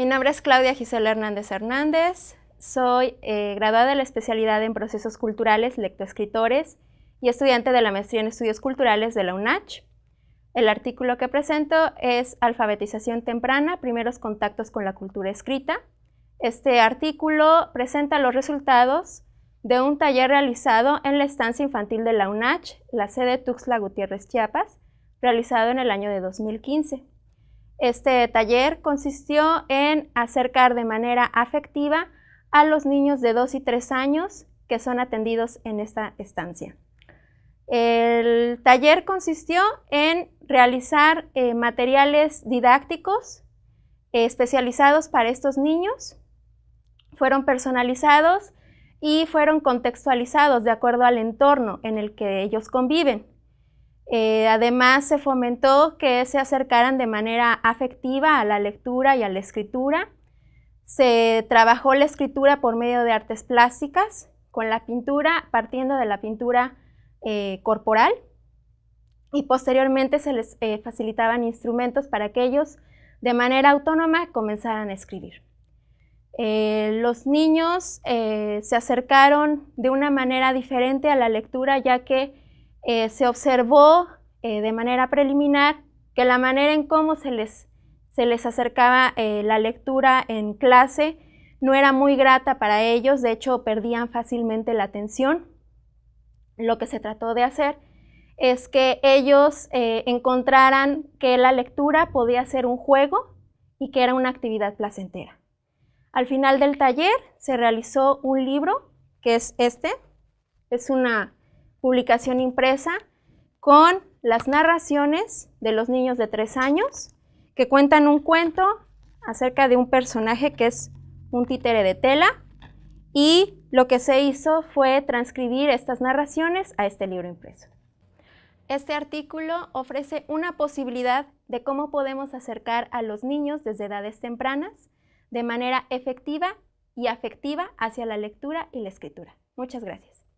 Mi nombre es Claudia Gisela Hernández Hernández. Soy eh, graduada de la especialidad en procesos culturales, lectoescritores y estudiante de la maestría en estudios culturales de la UNACH. El artículo que presento es Alfabetización temprana, primeros contactos con la cultura escrita. Este artículo presenta los resultados de un taller realizado en la estancia infantil de la UNACH, la sede Tuxtla Gutiérrez Chiapas, realizado en el año de 2015. Este taller consistió en acercar de manera afectiva a los niños de 2 y 3 años que son atendidos en esta estancia. El taller consistió en realizar eh, materiales didácticos especializados para estos niños. Fueron personalizados y fueron contextualizados de acuerdo al entorno en el que ellos conviven. Eh, además, se fomentó que se acercaran de manera afectiva a la lectura y a la escritura. Se trabajó la escritura por medio de artes plásticas, con la pintura, partiendo de la pintura eh, corporal, y posteriormente se les eh, facilitaban instrumentos para que ellos de manera autónoma comenzaran a escribir. los niños se acercaron de una manera diferente a la lectura ya que eh, se observó eh, de manera preliminar que la manera en cómo se les, se les acercaba eh, la lectura en clase no era muy grata para ellos, de hecho perdían fácilmente la atención. Lo que se trató de hacer es que ellos encontraran que la lectura podía ser un juego y que era una actividad placentera. Al final del taller se realizó un libro, que es este, es una publicación impresa con las narraciones de los niños de tres años que cuentan un cuento acerca de un personaje que es un títere de tela y lo que se hizo fue transcribir estas narraciones a este libro impreso. Este artículo ofrece una posibilidad de cómo podemos acercar a los niños desde edades tempranas de manera efectiva y afectiva hacia la lectura y la escritura. Muchas gracias.